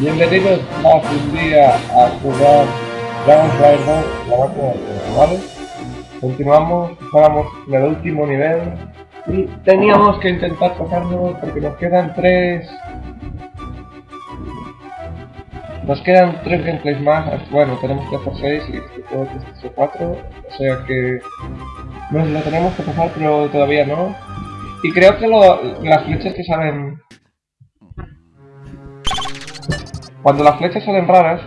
Bienvenidos más un día a jugar Dragon Slayer 2, la máquina tiempo, ¿vale? Continuamos, estábamos en el último nivel y teníamos que intentar pasarnos porque nos quedan tres... Nos quedan tres gameplays más, bueno, tenemos que hacer seis y este juego que es cuatro, o sea que nos lo tenemos que pasar pero todavía no. Y creo que las flechas que salen Cuando las flechas salen raras...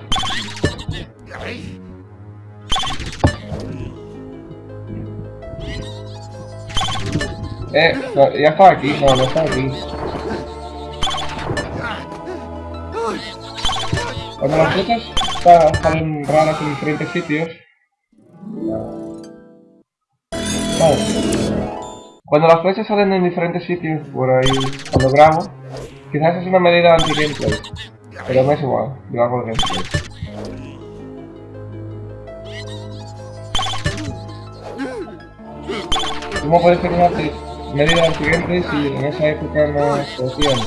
Eh, ya estaba aquí, no, no estaba aquí. Cuando las flechas salen raras en diferentes sitios... Cuando las flechas salen en diferentes sitios por ahí, cuando grabo, quizás es una medida anti-gameplay. Pero me es igual, yo hago el gameplay. ¿Cómo puede ser una medida anti-gameplay si en esa época no hacían?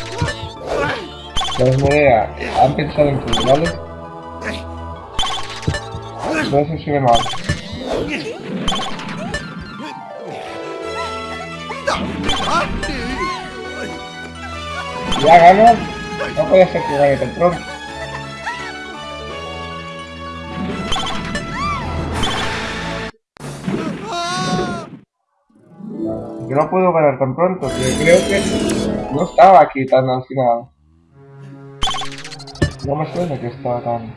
Los Medea han pensado en todo, ¿vale? Entonces se ve mal. Ya gano. No puede ser que gane tan pronto. Yo no puedo ganar tan pronto, que creo que no estaba aquí tan al final. No me suena que estaba tan...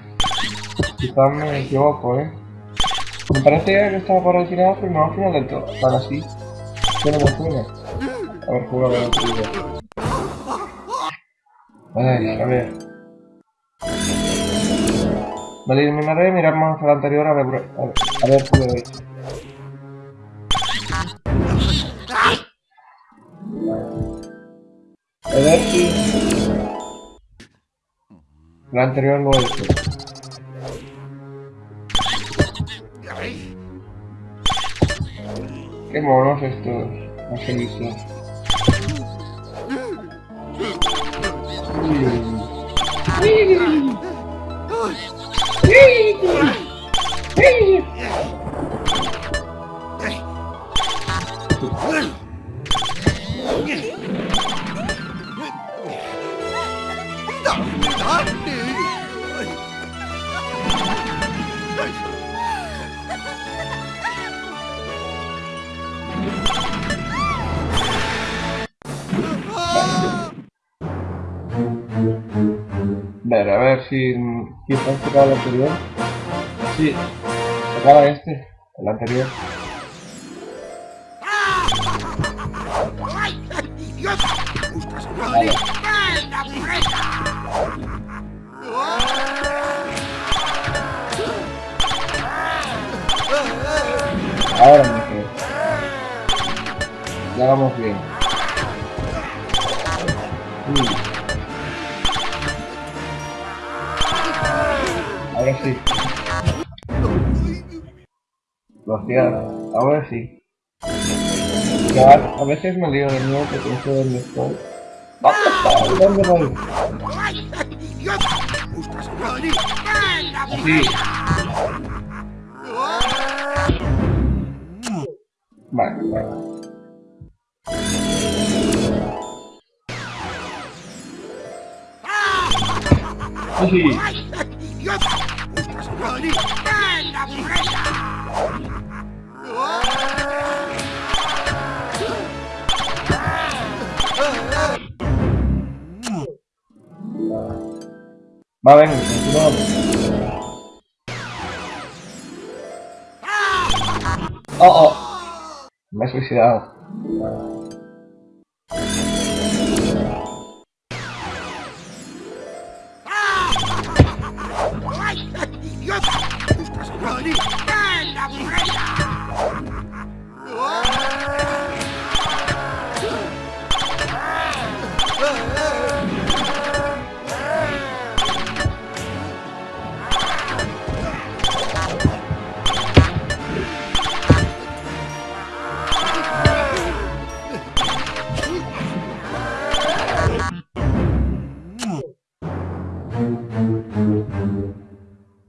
Quizás me equivoco, eh. Me parece que estaba por el final, pero no al final del todo. Tan así. Que no me suena. A ver, juego a otro video. Ay, a ver. Me eliminaré miramos al anterior a ver, a ver, a ver si lo he hecho. A ver si... La anterior lo he hecho. Qué monos estos. No sé Ugh! Ver, a ver si... ¿Quién ha el anterior? Sí, acaba este, el anterior. Vale. Ahora mejor. Ya vamos bien. Ahora sí. Ahora sí. A veces me lío de nuevo porque no sé dónde estoy. Así. Vale, vale. Oh, oh. Me he suicidado.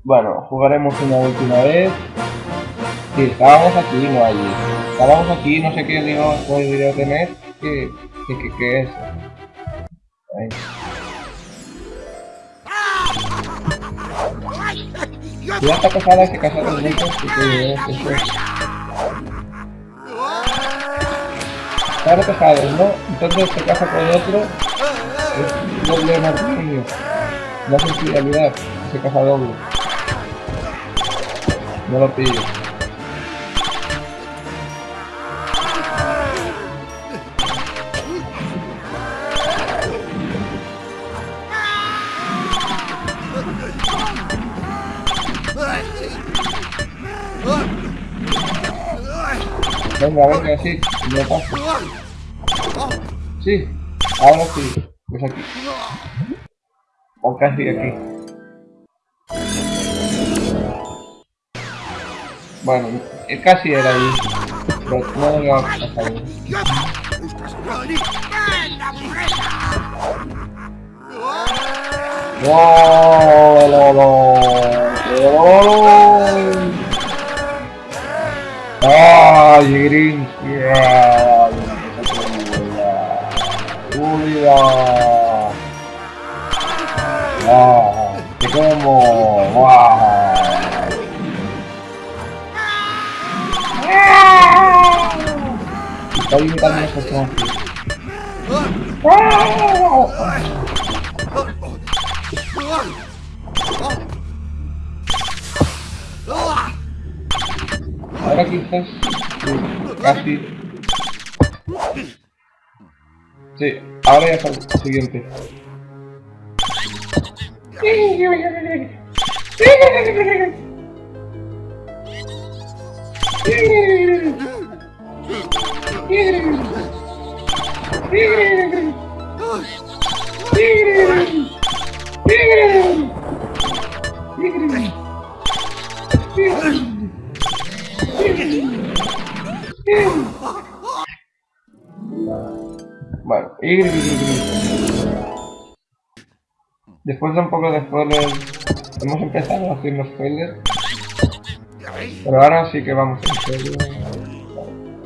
Bueno, jugaremos una última vez. Sí, estábamos aquí, no allí. Estábamos aquí, no sé qué digo, video tener. ¿Qué, qué, qué, es? Ahí. Ya está casada, que casar los muchos, porque es eso. ¿no? Entonces se casa con otro, es doble matrimonio. No es infidelidad, se casa doble. No lo pillo. Venga, venga, sí, me paso. Sí, ahora sí, pues aquí. O casi aquí. Bueno, eh, casi era ahí. Pero no me va a pasar. ¡No! ¡No! ¡Ay! ¡Julia! ¡Ah! ¡Te como! ¡Wow! Personajes. Ahora quizás... sí, Casi... Sí, ahora ya está el siguiente. Bueno, y después de un poco de spoilers, hemos empezado a hacer los spoilers, pero ahora sí que vamos serio.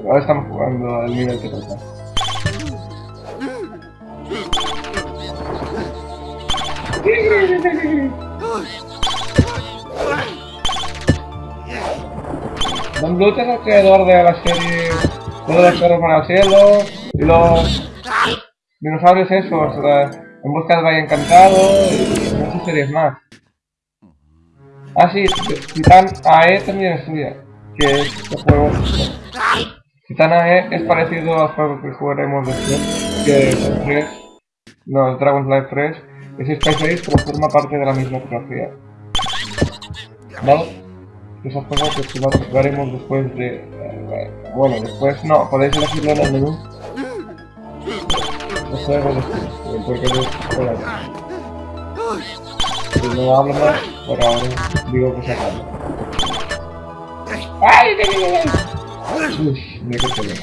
Ahora estamos jugando al nivel que toca. Don Bluth es el creador de la serie Todos los perros van al cielo y los dinosaurios esos, la- En busca del Valle Encantado y muchas series más. Ah, sí, Titan AE también es suya, que es el juego. Titan AE es parecido al juego que jugaremos después, que es el 3, no, el Dragon's Life 3, es Space Ace, pero forma parte de la misma trilogía. ¿Vale? Esos juegos que jugaremos después de... eh, bueno, después no, podéis elegirlo en el menú. Eh, porque no... Por ahí. Si no hablo más, por ahora digo que se acaba. ¡Ay, ay, ay, ay! Uy, mira qué pelea.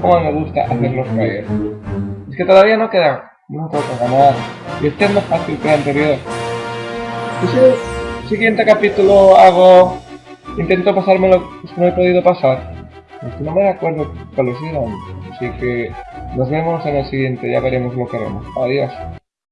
Cómo me gusta hacerlos caer. Es que todavía no queda. No tengo que ganar. Y este es más fácil que el anterior. Siguiente capítulo hago... Intento pasármelo que no he podido pasar. No me acuerdo cuáles eran. Así que nos vemos en el siguiente. Ya veremos lo que haremos. Adiós.